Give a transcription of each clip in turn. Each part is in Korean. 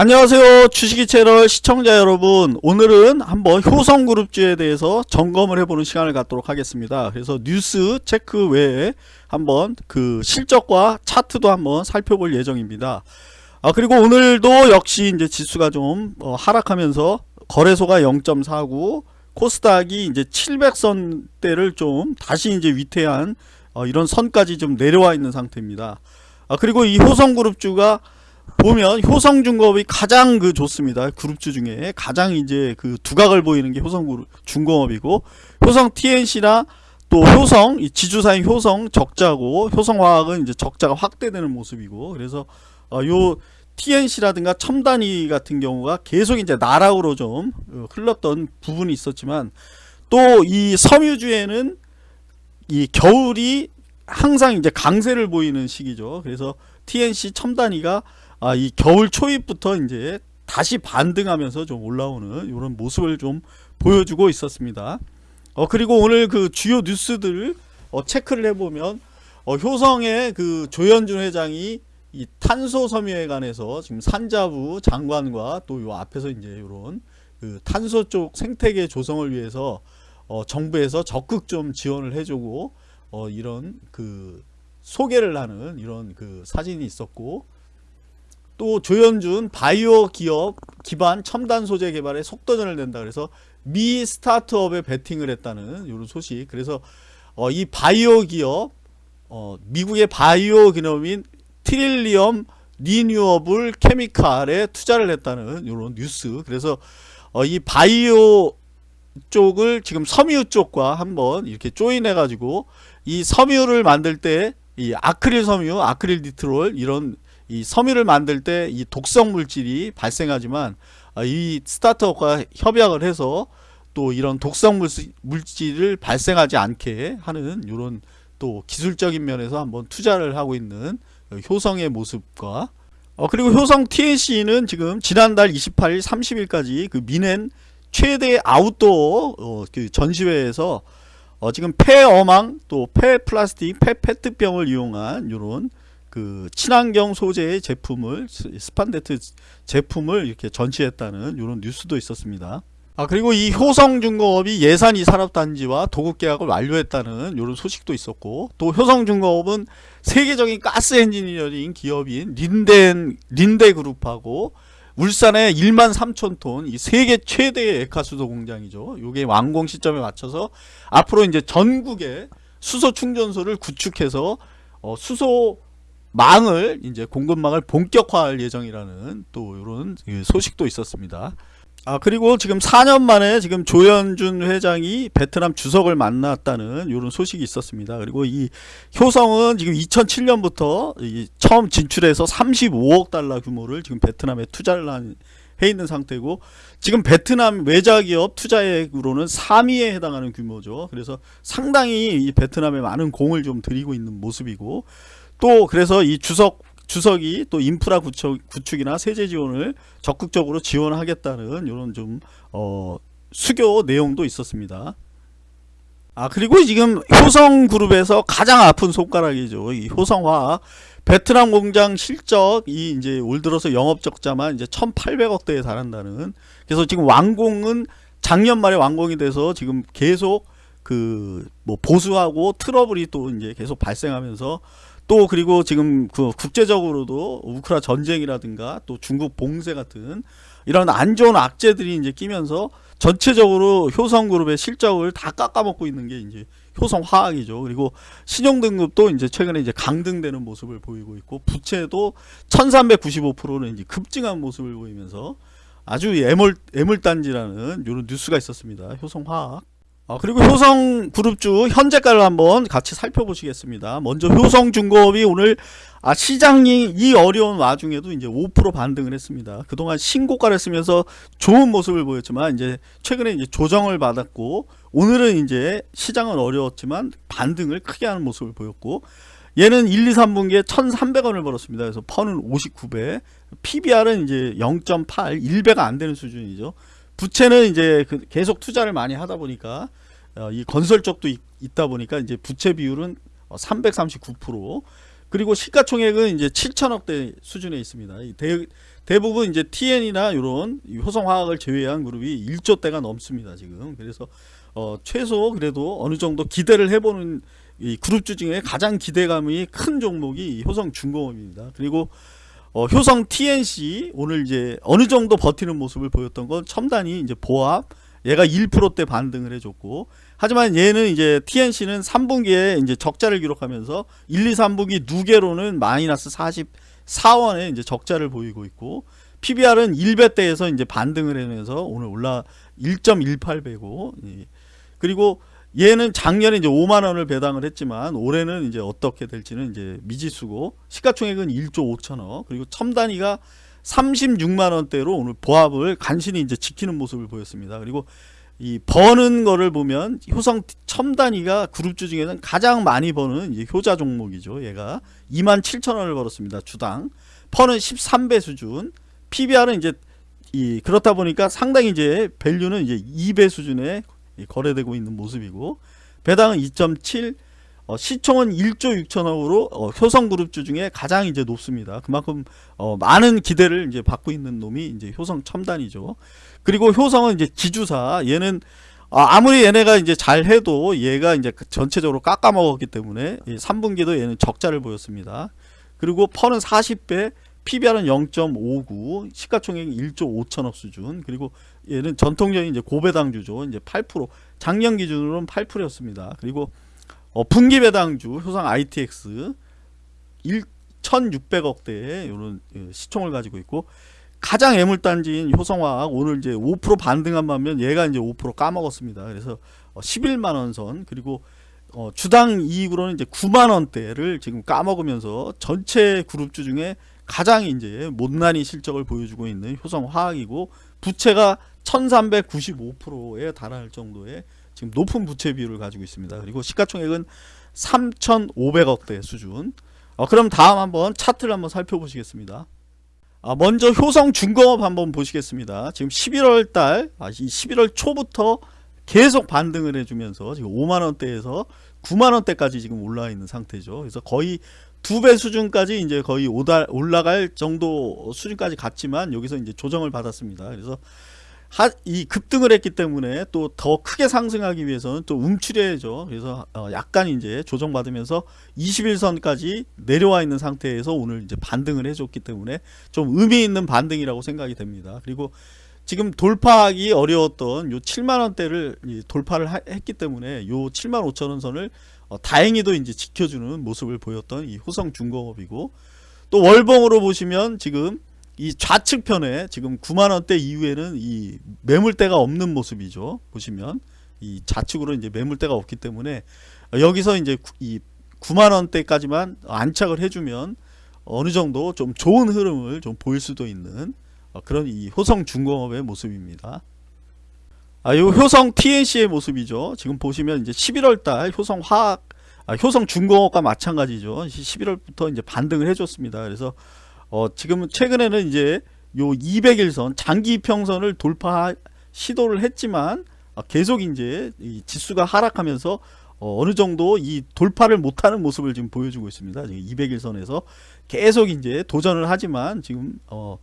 안녕하세요 주식이 채널 시청자 여러분. 오늘은 한번 효성그룹주에 대해서 점검을 해보는 시간을 갖도록 하겠습니다. 그래서 뉴스 체크 외에 한번 그 실적과 차트도 한번 살펴볼 예정입니다. 아 그리고 오늘도 역시 이제 지수가 좀 어, 하락하면서 거래소가 0.49 코스닥이 이제 700선대를 좀 다시 이제 위태한 어, 이런 선까지 좀 내려와 있는 상태입니다. 아 그리고 이 효성그룹주가 보면 효성중공업이 가장 그 좋습니다. 그룹주 중에 가장 이제 그 두각을 보이는 게 효성중공업이고 효성 TNC나 또 효성 이 지주사인 효성 적자고 효성화학은 이제 적자가 확대되는 모습이고 그래서 어, 요 TNC라든가 첨단위 같은 경우가 계속 이제 나락으로 좀 어, 흘렀던 부분이 있었지만 또 이 섬유주에는 이 겨울이 항상 이제 강세를 보이는 시기죠. 그래서 TNC 첨단위가 아, 이 겨울 초입부터 이제 다시 반등하면서 좀 올라오는 이런 모습을 좀 보여주고 있었습니다. 어, 그리고 오늘 그 주요 뉴스들을 어, 체크를 해보면 어, 효성의 그 조현준 회장이 이 탄소 섬유에 관해서 지금 산자부 장관과 또 요 앞에서 이제 이런 그 탄소 쪽 생태계 조성을 위해서 어, 정부에서 적극 좀 지원을 해주고 어, 이런 그 소개를 하는 이런 그 사진이 있었고 또 조현준 바이오 기업 기반 첨단 소재 개발에 속도전을 낸다. 그래서 미 스타트업에 베팅을 했다는 이런 소식. 그래서 어, 이 바이오 기업 어, 미국의 바이오 기업인 트릴리엄 리뉴어블 케미칼에 투자를 했다는 이런 뉴스. 그래서 어, 이 바이오 쪽을 지금 섬유 쪽과 한번 이렇게 조인해 가지고 이 섬유를 만들 때 이 아크릴 섬유 아크릴 니트롤 이런 이 섬유를 만들 때 이 독성 물질이 발생하지만 아, 이 스타트업과 협약을 해서 또 이런 독성 물질을 발생하지 않게 하는 이런 또 기술적인 면에서 한번 투자를 하고 있는 효성의 모습과 어 그리고 효성 TNC는 지금 지난달 28일 30일까지 그 뮌헨 최대 아웃도어 어, 그 전시회에서 어 지금 폐어망 또 폐플라스틱 폐페트병을 이용한 이런 그 친환경 소재의 제품을 스판덱스 제품을 이렇게 전시했다는 이런 뉴스도 있었습니다. 아 그리고 이 효성중공업이 예산이 산업단지와 도급계약을 완료했다는 이런 소식도 있었고 또 효성중공업은 세계적인 가스 엔지니어링 기업인 린덴 린데그룹하고 울산의 1만 3천 톤 이 세계 최대의 액화수소 공장이죠. 이게 완공 시점에 맞춰서 앞으로 이제 전국에 수소 충전소를 구축해서 어, 수소 망을 이제 공급망을 본격화할 예정이라는 또 이런 소식도 있었습니다. 아 그리고 지금 4년 만에 지금 조현준 회장이 베트남 주석을 만났다는 이런 소식이 있었습니다. 그리고 이 효성은 지금 2007년부터 처음 진출해서 35억 달러 규모를 지금 베트남에 투자를 한, 해 있는 상태고 지금 베트남 외자기업 투자액으로는 3위에 해당하는 규모죠. 그래서 상당히 이 베트남에 많은 공을 좀 들이고 있는 모습이고 또 그래서 이 주석 주석이 또 인프라 구축, 구축 이나 세제 지원을 적극적으로 지원하겠다는 이런 좀 어, 수교 내용도 있었습니다. 아 그리고 지금 효성그룹에서 가장 아픈 손가락이죠. 이 효성화 베트남 공장 실적이 이제 올 들어서 영업 적자만 이제 1,800억대에 달한다는. 그래서 지금 완공은 작년 말에 완공이 돼서 지금 계속 그 뭐 보수하고 트러블이 또 이제 계속 발생하면서 또 그리고 지금 그 국제적으로도 우크라 전쟁이라든가 또 중국 봉쇄 같은 이런 안 좋은 악재들이 이제 끼면서 전체적으로 효성 그룹의 실적을 다 깎아먹고 있는 게 이제 효성 화학이죠. 그리고 신용 등급도 이제 최근에 이제 강등되는 모습을 보이고 있고 부채도 1395%는 이제 급증한 모습을 보이면서 아주 애물, 애물단지라는 이런 뉴스가 있었습니다. 효성 화학. 어, 그리고 효성 그룹주 현재가를 한번 같이 살펴보시겠습니다. 먼저 효성중공업이 오늘 아, 시장이 이 어려운 와중에도 이제 5% 반등을 했습니다. 그동안 신고가를 쓰면서 좋은 모습을 보였지만 이제 최근에 이제 조정을 받았고 오늘은 이제 시장은 어려웠지만 반등을 크게 하는 모습을 보였고 얘는 1, 2, 3분기에 1,300원을 벌었습니다. 그래서 퍼는 59배, PBR은 이제 0.8, 1배가 안 되는 수준이죠. 부채는 이제 그 계속 투자를 많이 하다 보니까 어, 이 건설 쪽도 있, 다 보니까 이제 부채 비율은 339% 어, 그리고 시가총액은 이제 7천억대 수준에 있습니다. 이 대, 대부분 이제 TN이나 이런 효성화학을 제외한 그룹이 1조대가 넘습니다. 지금 그래서 어, 최소 그래도 어느 정도 기대를 해보는 이 그룹 주 중에 가장 기대감이 큰 종목이 이 효성중공업입니다. 그리고 어, 효성 TNC 오늘 이제 어느 정도 버티는 모습을 보였던 건 첨단이 이제 보합 얘가 1%대 반등을 해줬고 하지만 얘는 이제 TNC는 3분기에 이제 적자를 기록하면서 1, 2, 3분기 누계로는 마이너스 44원에 이제 적자를 보이고 있고 PBR은 1배대에서 이제 반등을 하면서 오늘 올라 1.18배고 그리고 얘는 작년에 이제 5만 원을 배당을 했지만 올해는 이제 어떻게 될지는 이제 미지수고 시가총액은 1조 5천억 그리고 첨단위가 36만 원대로 오늘 보합을 간신히 이제 지키는 모습을 보였습니다. 그리고 이 버는 거를 보면 효성 첨단위가 그룹주 중에는 가장 많이 버는 이제 효자 종목이죠. 얘가 2만 7천 원을 벌었습니다. 주당. 퍼는 13배 수준. PBR은 이제 이 그렇다 보니까 상당히 이제 밸류는 이제 2배 수준에 거래되고 있는 모습이고 배당은 2.7 어, 시총은 1조 6천억으로 어, 효성그룹주 중에 가장 이제 높습니다. 그만큼 어, 많은 기대를 이제 받고 있는 놈이 이제 효성 첨단이죠. 그리고 효성은 이제 기주사 얘는 아, 무리 얘네가 이제 잘 해도 얘가 이제 전체적으로 깎아 먹었기 때문에 3분기도 얘는 적자를 보였습니다. 그리고 퍼는 40배, PBR은 0.59, 시가총액 1조 5천억 수준. 그리고 얘는 전통적인 이제 고배당주죠. 이제 8% 작년 기준으로는 8%였습니다. 그리고 어, 분기 배당주 효상 ITX 1,600억대의 이런 예, 시총을 가지고 있고 가장 애물단지인 효성화학 오늘 이제 5% 반등한 반면 얘가 이제 5% 까먹었습니다. 그래서 11만 원 선 그리고 어, 주당 이익으로는 이제 9만 원대를 지금 까먹으면서 전체 그룹주 중에 가장 이제 못난이 실적을 보여주고 있는 효성화학이고 부채가 1395%에 달할 정도의 지금 높은 부채 비율을 가지고 있습니다. 그리고 시가총액은 3,500억대 수준. 어, 그럼 다음 한번 차트를 한번 살펴보시겠습니다. 아, 먼저 효성중공업 한번 보시겠습니다. 지금 11월 달, 아, 11월 초부터 계속 반등을 해주면서 지금 5만원대에서 9만원대까지 지금 올라와 있는 상태죠. 그래서 거의 두 배 수준까지 이제 거의 오달, 올라갈 정도 수준까지 갔지만 여기서 이제 조정을 받았습니다. 그래서 하, 이 급등을 했기 때문에 또 더 크게 상승하기 위해서는 또 움츠려야죠. 그래서 어 약간 이제 조정받으면서 21선까지 내려와 있는 상태에서 오늘 이제 반등을 해줬기 때문에 좀 의미 있는 반등이라고 생각이 됩니다. 그리고 지금 돌파하기 어려웠던 요 7만원대를 돌파를 하, 했기 때문에 요 7만 5천원 선을 어 다행히도 이제 지켜주는 모습을 보였던 이 호성 중공업이고 또 월봉으로 보시면 지금 이 좌측편에 지금 9만원대 이후에는 이 매물대가 없는 모습이죠. 보시면 이 좌측으로 이제 매물대가 없기 때문에 여기서 이제 이 9만원대까지만 안착을 해주면 어느 정도 좀 좋은 흐름을 좀 보일 수도 있는 그런 이 효성 중공업의 모습입니다. 아, 요 효성 TNC의 모습이죠. 지금 보시면 이제 11월달 효성 화학, 아, 효성 중공업과 마찬가지죠. 11월부터 이제 반등을 해줬습니다. 그래서 어, 지금 최근에는 이제 요 200일선 장기 평선을 돌파 시도를 했지만 어, 계속 이제 이 지수가 하락하면서 어, 느 정도 이 돌파를 못하는 모습을 지금 보여주고 있습니다. 200일선에서 계속 이제 도전을 하지만 지금 어,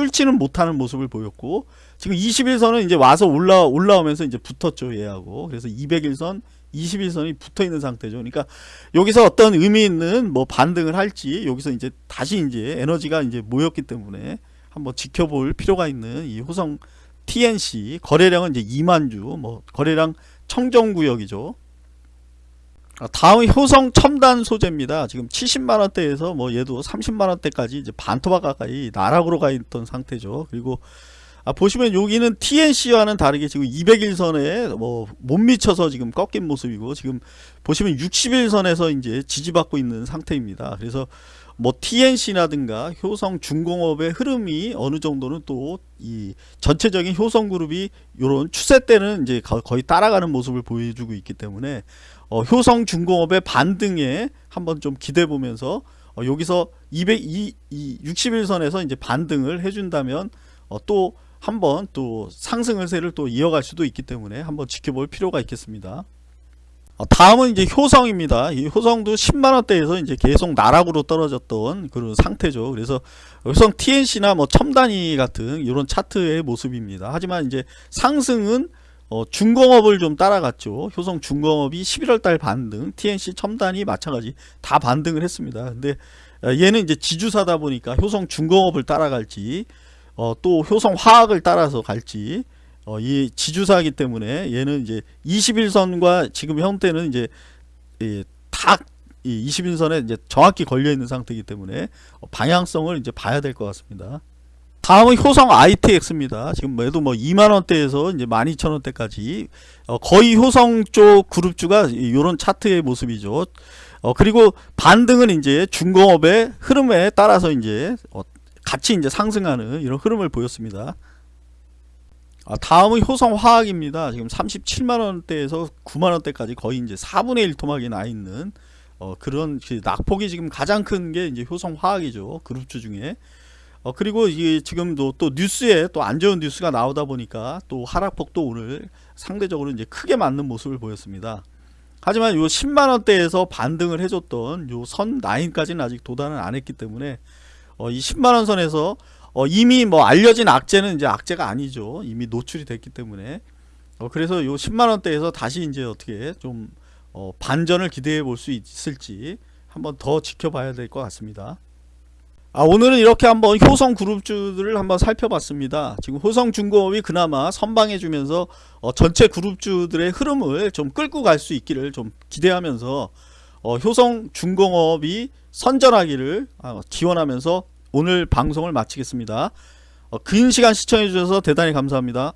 뚫지는 못하는 모습을 보였고 지금 21선은 이제 와서 올라 올라오면서 이제 붙었죠 얘하고 그래서 200일선 21선이 붙어 있는 상태죠. 그러니까 여기서 어떤 의미 있는 뭐 반등을 할지 여기서 이제 다시 이제 에너지가 이제 모였기 때문에 한번 지켜볼 필요가 있는 이 호성 TNC 거래량은 이제 2만 주, 뭐 거래량 청정 구역이죠. 아, 다음 효성 첨단 소재입니다. 지금 70만 원대에서 뭐 얘도 30만 원대까지 이제 반토막 가까이 나락으로 가 있던 상태죠. 그리고 아, 보시면 여기는 TNC와는 다르게 지금 200일선에 뭐 못 미쳐서 지금 꺾인 모습이고 지금 보시면 60일선에서 이제 지지받고 있는 상태입니다. 그래서 뭐 TNC라든가 효성 중공업의 흐름이 어느 정도는 또 이 전체적인 효성 그룹이 이런 추세 때는 이제 거의 따라가는 모습을 보여주고 있기 때문에 어, 효성 중공업의 반등에 한번 좀 기대 보면서 어, 여기서 200, 이, 이 60일선에서 이제 반등을 해준다면 어, 또 한번 또 상승 을 세를 또 이어갈 수도 있기 때문에 한번 지켜볼 필요가 있겠습니다. 어, 다음은 이제 효성입니다. 이 효성도 10만 원대에서 이제 계속 나락으로 떨어졌던 그런 상태죠. 그래서 효성 TNC나 뭐 첨단위 같은 이런 차트의 모습입니다. 하지만 이제 상승은 어, 중공업을 좀 따라갔죠. 효성 중공업이 11월 달 반등, TNC 첨단이 마찬가지 다 반등을 했습니다. 근데 어, 얘는 이제 지주사다 보니까 효성 중공업을 따라갈지 어, 또 효성 화학을 따라서 갈지 어, 이 지주사이기 때문에 얘는 이제 21선과 지금 형태는 이제 이, 딱이 21선에 이제 정확히 걸려 있는 상태이기 때문에 어, 방향성을 이제 봐야 될 것 같습니다. 다음은 효성 ITX입니다. 지금 얘도 뭐 2만 원대에서 이제 12,000원대까지 어, 거의 효성 쪽 그룹주가 이런 차트의 모습이죠. 어, 그리고 반등은 이제 중공업의 흐름에 따라서 이제 어, 같이 이제 상승하는 이런 흐름을 보였습니다. 아, 다음은 효성화학입니다. 지금 37만원대에서 9만원대까지 거의 이제 4분의 1 토막이 나 있는 어, 그런 그 낙폭이 지금 가장 큰 게 이제 효성화학이죠. 그룹주 중에. 어, 그리고 이게 지금도 또 뉴스에 또 안 좋은 뉴스가 나오다 보니까 또 하락폭도 오늘 상대적으로 이제 크게 맞는 모습을 보였습니다. 하지만 요 10만원대에서 반등을 해줬던 요 선 라인까지는 아직 도달은 안 했기 때문에 어, 이 10만원 선에서 어, 이미 뭐 알려진 악재는 이제 악재가 아니죠. 이미 노출이 됐기 때문에. 어, 그래서 요 10만원대에서 다시 이제 어떻게 좀 어, 반전을 기대해 볼 수 있을지 한번 더 지켜봐야 될 것 같습니다. 아, 오늘은 이렇게 한번 효성 그룹주들을 한번 살펴봤습니다. 지금 효성중공업이 그나마 선방해 주면서 어, 전체 그룹주들의 흐름을 좀 끌고 갈 수 있기를 좀 기대하면서 어, 효성중공업이 선전하기를 아, 기원하면서 오늘 방송을 마치겠습니다. 어, 긴 시간 시청해 주셔서 대단히 감사합니다.